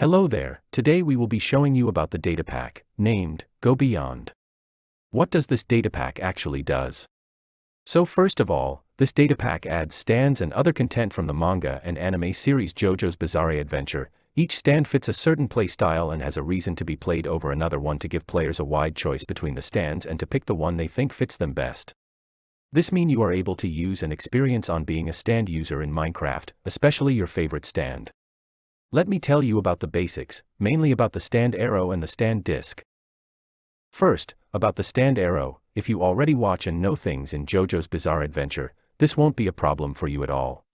Hello there, today we will be showing you about the data pack, named, Go Beyond. What does this data pack actually does? So first of all, this data pack adds stands and other content from the manga and anime series JoJo's Bizarre Adventure. Each stand fits a certain play style and has a reason to be played over another one to give players a wide choice between the stands and to pick the one they think fits them best. This mean you are able to use and experience on being a stand user in Minecraft, especially your favorite stand. Let me tell you about the basics, mainly about the stand arrow and the stand disc. First, about the stand arrow, if you already watch and know things in JoJo's Bizarre Adventure, this won't be a problem for you at all.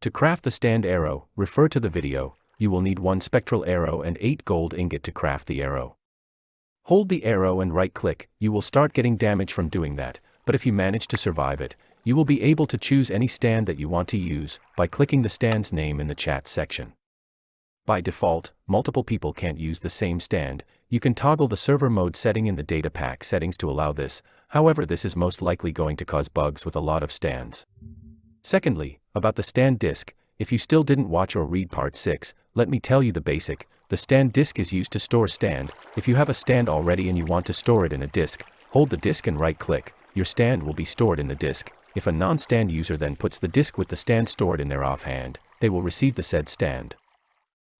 To craft the stand arrow, refer to the video, you will need one spectral arrow and 8 gold ingot to craft the arrow. Hold the arrow and right click, you will start getting damage from doing that, but if you manage to survive it, you will be able to choose any stand that you want to use by clicking the stand's name in the chat section. By default, multiple people can't use the same stand, you can toggle the server mode setting in the data pack settings to allow this, however this is most likely going to cause bugs with a lot of stands. Secondly, about the stand disk, if you still didn't watch or read part 6, let me tell you the basic, the stand disk is used to store stand, if you have a stand already and you want to store it in a disk, hold the disk and right click, your stand will be stored in the disk, if a non-stand user then puts the disk with the stand stored in their offhand, they will receive the said stand.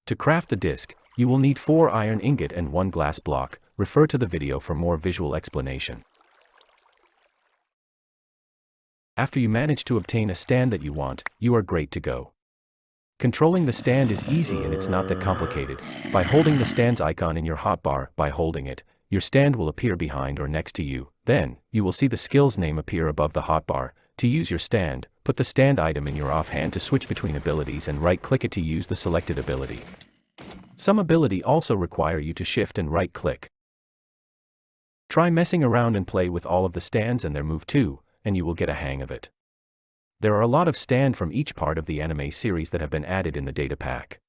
To craft the disc, you will need 4 iron ingot and 1 glass block, refer to the video for more visual explanation. After you manage to obtain a stand that you want, you are great to go. Controlling the stand is easy and it's not that complicated. By holding the stand's icon in your hotbar, by holding it, your stand will appear behind or next to you. Then, you will see the skill's name appear above the hotbar. To use your stand, Put the stand item in your offhand to switch between abilities and right-click it to use the selected ability. Some ability also require you to shift and right-click. Try messing around and play with all of the stands and their move too, and you will get a hang of it. There are a lot of stand from each part of the anime series that have been added in the data pack.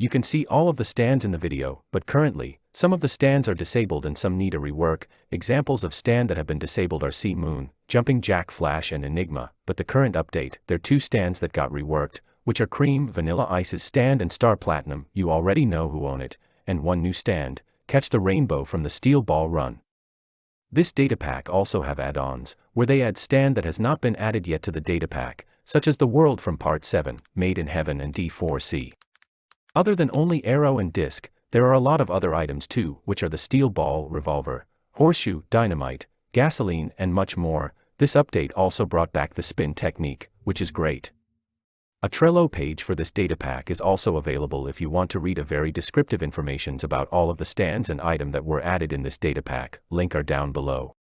You can see all of the stands in the video, but currently, some of the stands are disabled and some need a rework. Examples of stand that have been disabled are C-Moon, Jumping Jack Flash and Enigma, but the current update, there are two stands that got reworked, which are Cream Vanilla Ice's stand and Star Platinum, you already know who own it, and one new stand, Catch the Rainbow from the Steel Ball Run. This data pack also have add-ons, where they add stand that has not been added yet to the data pack, such as the world from Part 7, Made in Heaven and D4C. Other than only arrow and disc, there are a lot of other items too, which are the steel ball, revolver, horseshoe, dynamite, gasoline, and much more. This update also brought back the spin technique, which is great. A Trello page for this data pack is also available if you want to read a very descriptive informations about all of the stands and item that were added in this data pack, link are down below.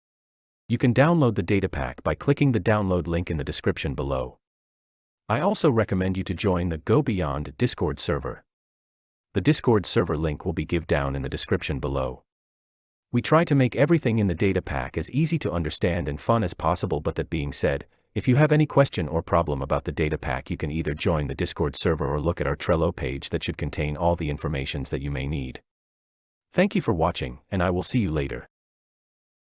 You can download the data pack by clicking the download link in the description below. I also recommend you to join the Go Beyond Discord server. The Discord server link will be give down in the description below. We try to make everything in the data pack as easy to understand and fun as possible but that being said, if you have any question or problem about the data pack you can either join the Discord server or look at our Trello page that should contain all the informations that you may need. Thank you for watching, and I will see you later.